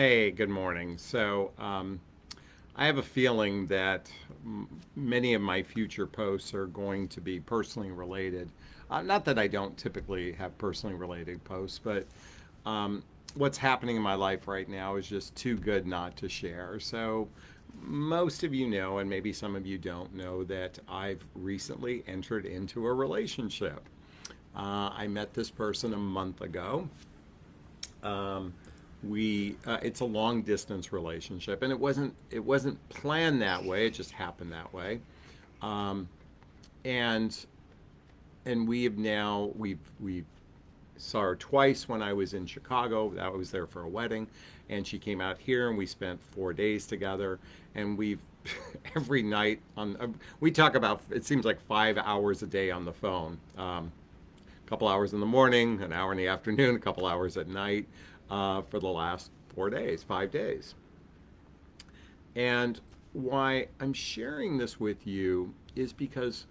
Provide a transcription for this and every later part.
Hey, good morning. So, um, I have a feeling that many of my future posts are going to be personally related. Uh, not that I don't typically have personally related posts, but um, what's happening in my life right now is just too good not to share. So, most of you know, and maybe some of you don't know, that I've recently entered into a relationship. Uh, I met this person a month ago. Um, we uh, it's a long distance relationship, and it wasn't it wasn't planned that way. It just happened that way. Um, and and we have now we've we saw her twice when I was in Chicago. I was there for a wedding, and she came out here, and we spent four days together. And we've every night on uh, we talk about it seems like five hours a day on the phone. Um, a couple hours in the morning, an hour in the afternoon, a couple hours at night uh, for the last four days, five days. And why I'm sharing this with you is because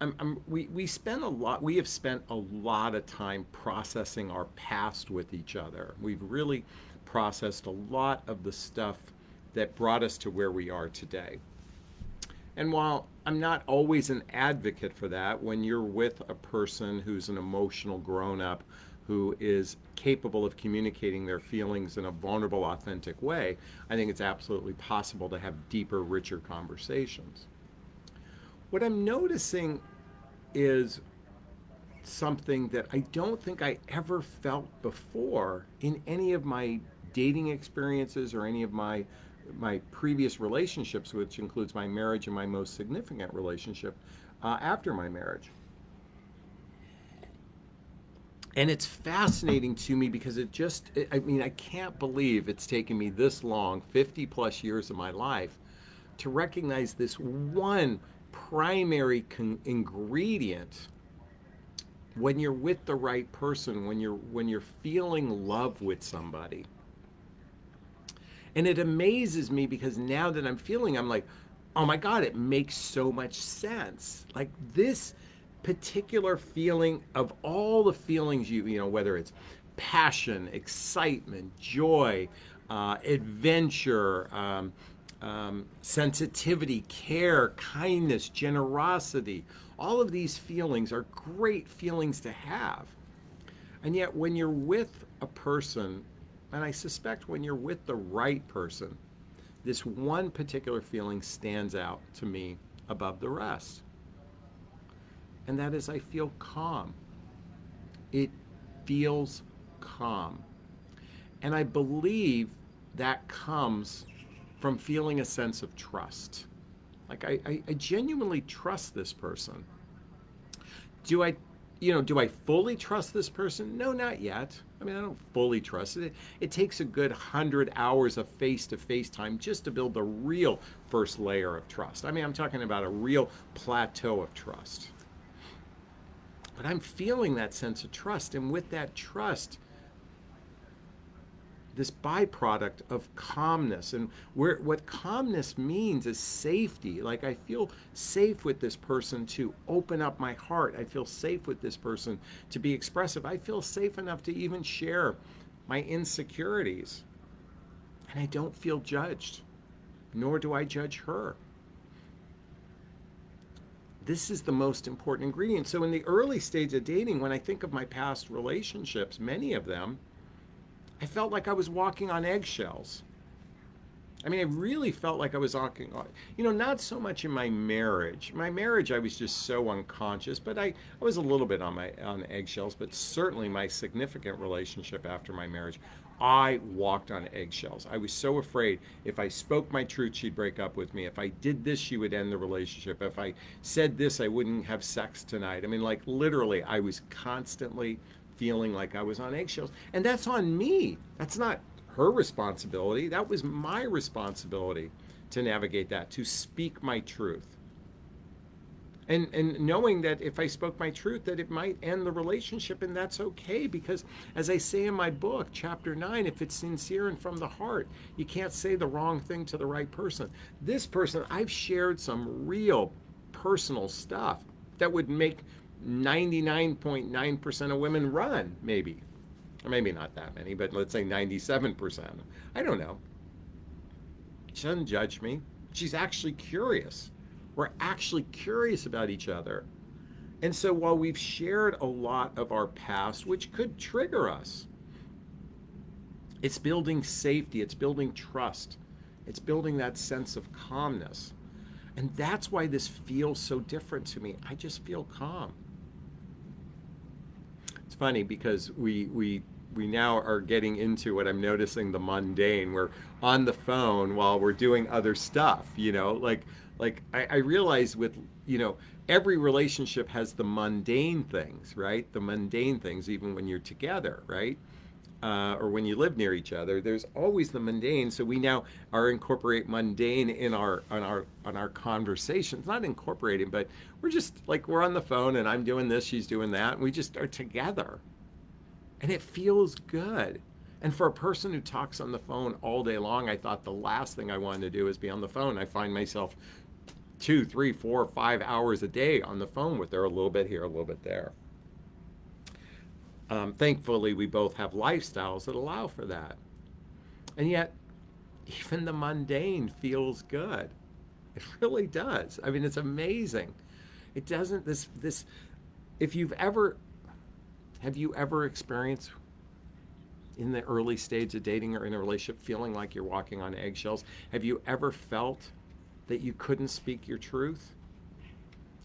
I'm, I'm, we, we spend a lot, we have spent a lot of time processing our past with each other. We've really processed a lot of the stuff that brought us to where we are today. And while I'm not always an advocate for that, when you're with a person who's an emotional grown up who is capable of communicating their feelings in a vulnerable, authentic way, I think it's absolutely possible to have deeper, richer conversations. What I'm noticing is something that I don't think I ever felt before in any of my dating experiences or any of my my previous relationships, which includes my marriage and my most significant relationship uh, after my marriage. And it's fascinating to me because it just, I mean, I can't believe it's taken me this long, 50 plus years of my life, to recognize this one primary ingredient when you're with the right person, when you're when you're feeling love with somebody. And it amazes me because now that I'm feeling, I'm like, oh my God, it makes so much sense. Like this particular feeling of all the feelings you, you know, whether it's passion, excitement, joy, uh, adventure, um, um, sensitivity, care, kindness, generosity, all of these feelings are great feelings to have. And yet, when you're with a person, and I suspect when you're with the right person, this one particular feeling stands out to me above the rest and that is I feel calm. It feels calm. And I believe that comes from feeling a sense of trust. Like I, I, I, genuinely trust this person. Do I, you know, do I fully trust this person? No, not yet. I mean, I don't fully trust it. It takes a good hundred hours of face-to-face time just to build the real first layer of trust. I mean, I'm talking about a real plateau of trust. But I'm feeling that sense of trust. And with that trust, this byproduct of calmness. And where what calmness means is safety. Like i feel safe with this person to open up my heart. I feel safe with this person to be expressive. I feel safe enough to even share my insecurities. And i don't feel judged nor do i judge her this is the most important ingredient. So in the early stage of dating, when I think of my past relationships, many of them, I felt like I was walking on eggshells. I mean, I really felt like I was walking on, you know, not so much in my marriage. My marriage, I was just so unconscious, but I, I was a little bit on my on eggshells. But certainly, my significant relationship after my marriage, I walked on eggshells. I was so afraid if I spoke my truth, she'd break up with me. If I did this, she would end the relationship. If I said this, I wouldn't have sex tonight. I mean, like literally, I was constantly feeling like I was on eggshells. And that's on me. That's not her responsibility. That was my responsibility to navigate that, to speak my truth and and knowing that if I spoke my truth that it might end the relationship and that's okay because as I say in my book chapter 9 if it's sincere and from the heart you can't say the wrong thing to the right person this person I've shared some real personal stuff that would make 99.9% of women run maybe Or maybe not that many, but let's say 97%. I don't know. She doesn't judge me. She's actually curious. We're actually curious about each other. And so while we've shared a lot of our past, which could trigger us, it's building safety, it's building trust, it's building that sense of calmness. And that's why this feels so different to me. I just feel calm. It's funny because we we we now are getting into what I'm noticing the mundane. We're on the phone while we're doing other stuff, you know, like like I, I realize with you know every relationship has the mundane things, right? The mundane things, even when you're together, right? Uh, or when you live near each other, there's always the mundane. So we now are incorporate mundane in our on our on our conversations. Not incorporating, but we're just like we're on the phone and I'm doing this, she's doing that, and we just are together, and it feels good. And for a person who talks on the phone all day long, I thought the last thing I wanted to do is be on the phone. I find myself two, three, four, five hours a day on the phone with her, a little bit here, a little bit there. Um, thankfully, we both have lifestyles that allow for that. And yet, even the mundane feels good. It really does. I mean, it's amazing. It doesn't, this, this, if you've ever, have you ever experienced in the early stage of dating or in a relationship feeling like you're walking on eggshells? Have you ever felt that you couldn't speak your truth?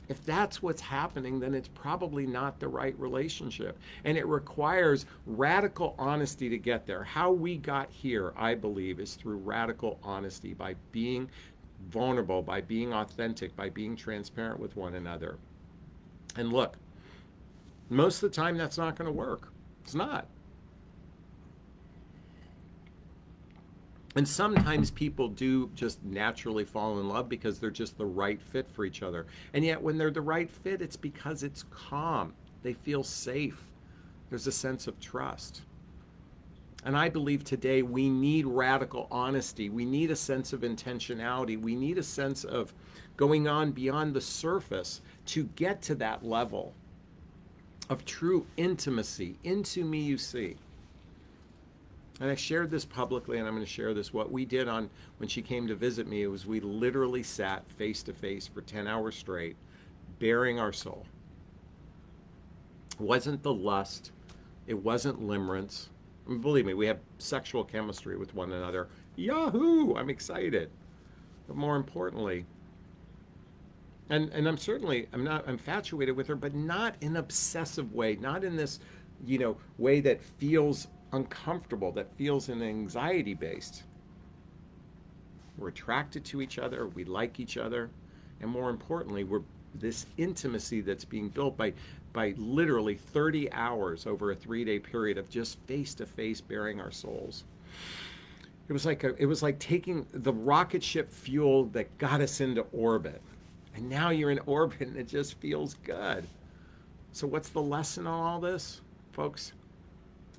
If that's what's happening, then it's probably not the right relationship. And it requires radical honesty to get there. How we got here, I believe, is through radical honesty by being vulnerable, by being authentic, by being transparent with one another. And look, most of the time that's not going to work. It's not. And sometimes people do just naturally fall in love because they're just the right fit for each other. And yet, when they're the right fit, it's because it's calm. They feel safe. There's a sense of trust. And I believe today we need radical honesty. We need a sense of intentionality. We need a sense of going on beyond the surface to get to that level of true intimacy. Into me, you see. And I shared this publicly, and I'm going to share this. What we did on when she came to visit me was we literally sat face to face for 10 hours straight, bearing our soul. It wasn't the lust, it wasn't limerence. I mean, believe me, we have sexual chemistry with one another. Yahoo! I'm excited. But more importantly, and, and I'm certainly I'm not infatuated with her, but not in an obsessive way, not in this, you know, way that feels uncomfortable, that feels an anxiety based. We're attracted to each other, we like each other, and more importantly, we're this intimacy that's being built by by literally 30 hours over a three-day period of just face-to-face bearing our souls. It was like a, it was like taking the rocket ship fuel that got us into orbit. And now you're in orbit and it just feels good. So what's the lesson on all this, folks?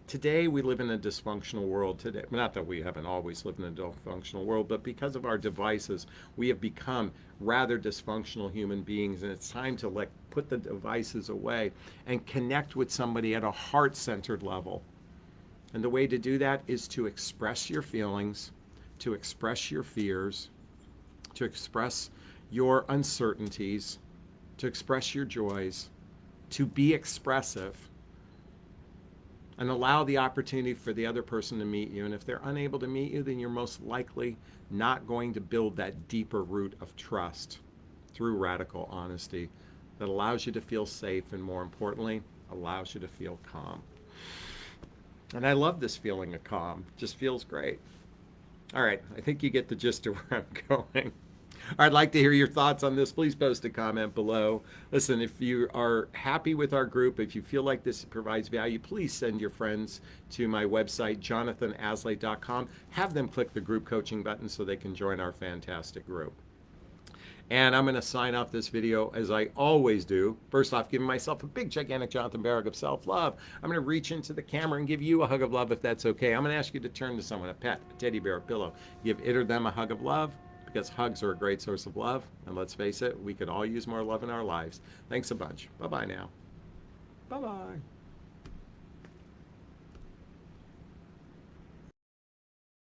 Today we live in a dysfunctional world today. Not that we haven't always lived in a dysfunctional world, but because of our devices, we have become rather dysfunctional human beings and it's time to let put the devices away and connect with somebody at a heart-centered level. And the way to do that is to express your feelings, to express your fears, to express your uncertainties, to express your joys, to be expressive and allow the opportunity for the other person to meet you. And if they're unable to meet you, then you're most likely not going to build that deeper root of trust through radical honesty that allows you to feel safe and more importantly, allows you to feel calm. And I love this feeling of calm. It just feels great. All right, I think you get the gist of where I'm going. I'd like to hear your thoughts on this. Please post a comment below. Listen, if you are happy with our group, if you feel like this provides value, please send your friends to my website, jonathanaslay.com. Have them click the group coaching button so they can join our fantastic group. And I'm going to sign off this video as I always do. First off, giving myself a big, gigantic Jonathan Barrick of self-love. I'm going to reach into the camera and give you a hug of love if that's okay. I'm going to ask you to turn to someone, a pet, a teddy bear, a pillow. Give it or them a hug of love because hugs are a great source of love. And let's face it, we could all use more love in our lives. Thanks a bunch. Bye bye now. Bye bye.